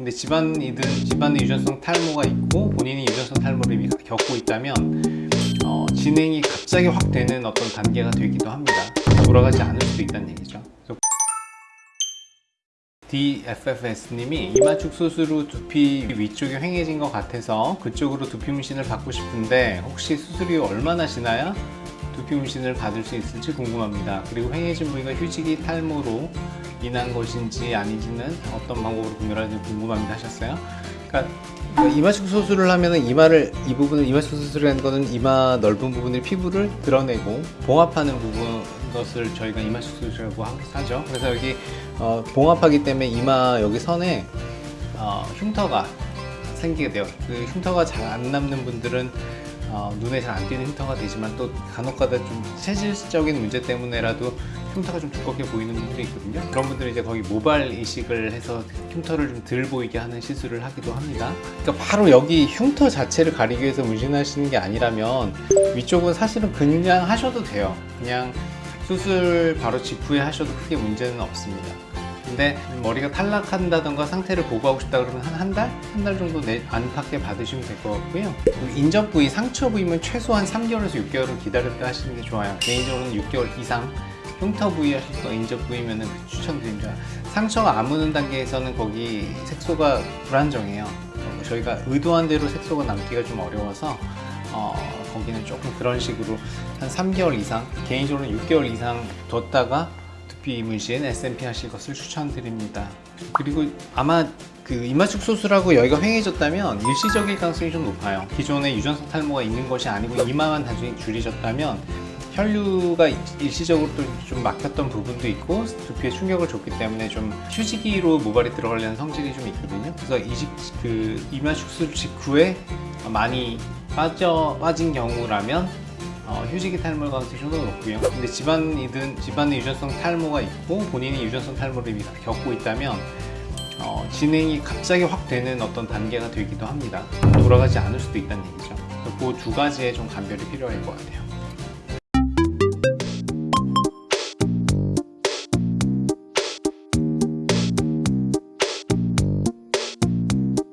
근데 집안이든 집안의 유전성 탈모가 있고 본인이 유전성 탈모를 이미 겪고 있다면 어, 진행이 갑자기 확 되는 어떤 단계가 되기도 합니다. 돌아가지 않을 수도 있다는 얘기죠. DFFS님이 이마축 수술 후 두피 위쪽이 휑해진 것 같아서 그쪽으로 두피 문신을 받고 싶은데 혹시 수술 이후 얼마나 지나야 두피 문신을 받을 수 있을지 궁금합니다. 그리고 휑해진 부위가 휴지기 탈모로 인한 것인지 아닌지는 어떤 방법으로 구별하는지 궁금합니다 하셨어요. 그러니까 이마축 수술을 하면은 이마를 이 부분을 이마축 수술이라는 거는 이마 넓은 부분의 피부를 드러내고 봉합하는 부분 것을 저희가 이마축 수술이라고 하죠. 그래서 여기 어, 봉합하기 때문에 이마 여기 선에 어, 흉터가 생기게 돼요. 그 흉터가 잘 안 남는 분들은 어, 눈에 잘 안 띄는 흉터가 되지만 또 간혹가다 좀 체질적인 문제 때문에라도 흉터가 좀 두껍게 보이는 분들이 있거든요. 그런 분들은 이제 거기 모발 이식을 해서 흉터를 좀 덜 보이게 하는 시술을 하기도 합니다. 그러니까 바로 여기 흉터 자체를 가리기 위해서 문신하시는 게 아니라면 위쪽은 사실은 그냥 하셔도 돼요. 그냥 수술 바로 직후에 하셔도 크게 문제는 없습니다. 근데 머리가 탈락한다던가 상태를 보고하고 싶다 그러면 한 한 달? 한 달 정도 내 안팎에 받으시면 될 것 같고요. 인접 부위, 상처 부위면 최소한 3개월에서 6개월은 기다렸다 하시는 게 좋아요. 개인적으로는 6개월 이상 흉터 부위 하실 거 인접 부위면 추천드립니다. 상처가 아무는 단계에서는 거기 색소가 불안정해요. 어, 저희가 의도한 대로 색소가 남기가 좀 어려워서 어, 거기는 조금 그런 식으로 한 3개월 이상 개인적으로는 6개월 이상 뒀다가 두피 문신 SMP 하실 것을 추천드립니다. 그리고 아마 그 이마축 수술하고 여기가 휑해졌다면 일시적일 가능성이 좀 높아요. 기존에 유전성 탈모가 있는 것이 아니고 이마만 단순히 줄이셨다면 혈류가 일시적으로 또좀 막혔던 부분도 있고 두피에 충격을 줬기 때문에 좀 휴지기로 모발이 들어가려는 성질이 좀 있거든요. 그래서 이식 그 이마축 수술 직후에 많이 빠져 빠진 경우라면 어, 휴지기 탈모 가능성이 좀 더 높고요. 근데 집안이든 집안의 유전성 탈모가 있고 본인이 유전성 탈모를 이미 겪고 있다면 어, 진행이 갑자기 확 되는 어떤 단계가 되기도 합니다. 돌아가지 않을 수도 있다는 얘기죠. 그두 가지에 좀 감별이 필요할 것 같아요.